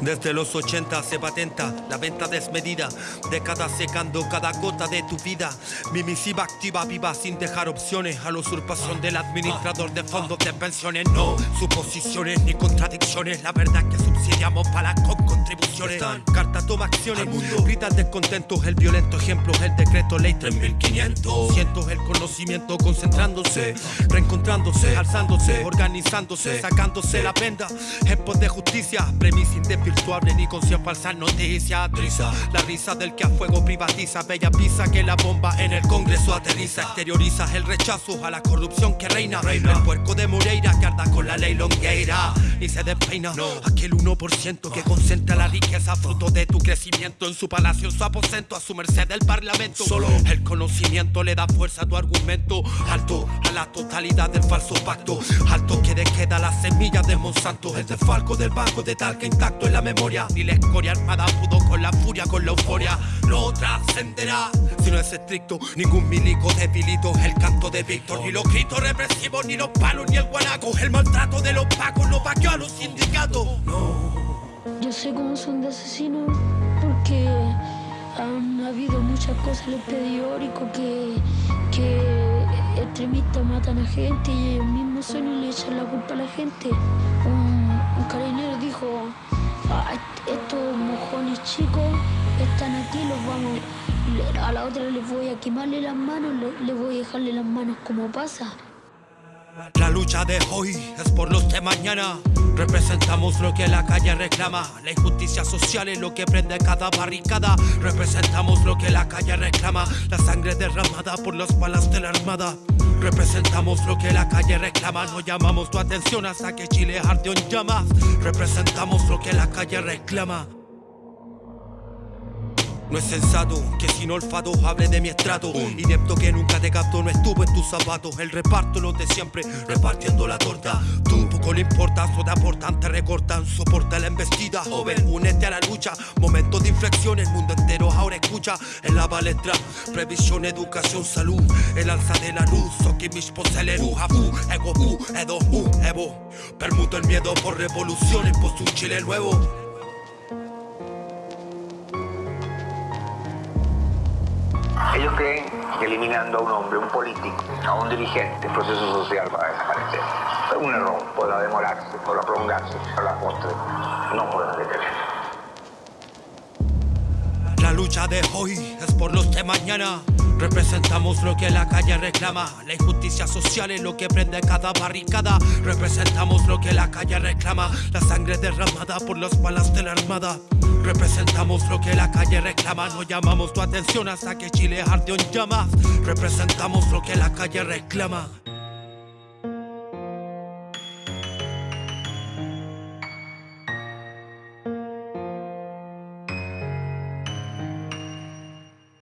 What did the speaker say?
Desde los 80 se patenta la venta desmedida, décadas secando cada gota de tu vida. Mi misiva activa viva sin dejar opciones. A la usurpación del administrador de fondos de pensiones. No suposiciones ni contradicciones, la verdad que subsidiamos para con contribuciones. Carta toma acciones, gritas descontentos, el violento ejemplo es el decreto ley 3500. Cientos el conocimiento concentrándose, reencontrándose, alzándose, organizándose, sacándose la venda. En pos de justicia, premisa indesvirtuable ni con cien falsas noticias. Trisa, la risa del que a fuego privatiza, bella pisa que la bomba en el Congreso aterriza, exterioriza el rechazo a la corrupción que reina. reina. El puerco de Moreira que arda con la ley longueira y se despeina. No. Aquel 1% que concentra la riqueza fruto de tu crecimiento en su palacio, en su aposento, a su merced del parlamento. Solo el conocimiento le da fuerza a tu argumento. Alto a la totalidad del falso pacto. Alto que queda la semilla de Monsanto. El desfalco del banco de tal que intacto la memoria. Ni la escoria armada pudo con la furia, con la euforia. No trascenderá si no es estricto. Ningún milico debilito el canto de Víctor. Ni los gritos represivos, ni los palos, ni el guanaco. El maltrato de los pacos no vaqueó a los sindicatos. No. Yo sé cómo son de asesinos porque han habido muchas cosas en el periódico que, extremistas matan a gente y ellos mismos son le echan la culpa a la gente. Un, un carabinero dijo, "Ah, estos mojones chicos están aquí, los vamos, a la otra les voy a quemarle las manos, le, les voy a dejarle las manos como pasa. La lucha de hoy es por los de mañana. Representamos lo que la calle reclama. La injusticia social es lo que prende cada barricada. Representamos lo que la calle reclama. La sangre derramada por las balas de la armada. Representamos lo que la calle reclama. No llamamos tu atención hasta que Chile arde en llamas. Representamos lo que la calle reclama. No es sensato que sin olfato hable de mi estrato. Inepto que nunca te captó, no estuvo en tus zapatos. El reparto los de siempre, repartiendo la torta. Tú poco le importa, te aportan, te recortan. Soporta la embestida, joven, únete a la lucha. Momento de inflexión, el mundo entero ahora escucha. En la palestra, previsión, educación, salud. El alza de la luz, Soki Mishpo Celeru Hafu, Ego Pu, Edo Hu, Evo. Permuto el miedo por revoluciones, por un Chile nuevo Ellos creen que eliminando a un hombre, un político, a un dirigente, el proceso social va a desaparecer. Es un error, podrá demorarse, podrá prolongarse, a la postre no podrá detenerse. La lucha de hoy es por los de mañana. Representamos lo que la calle reclama. La injusticia social es lo que prende cada barricada. Representamos lo que la calle reclama. La sangre derramada por las balas de la armada. Representamos lo que la calle reclama. No llamamos tu atención hasta que Chile arde en llamas. Representamos lo que la calle reclama.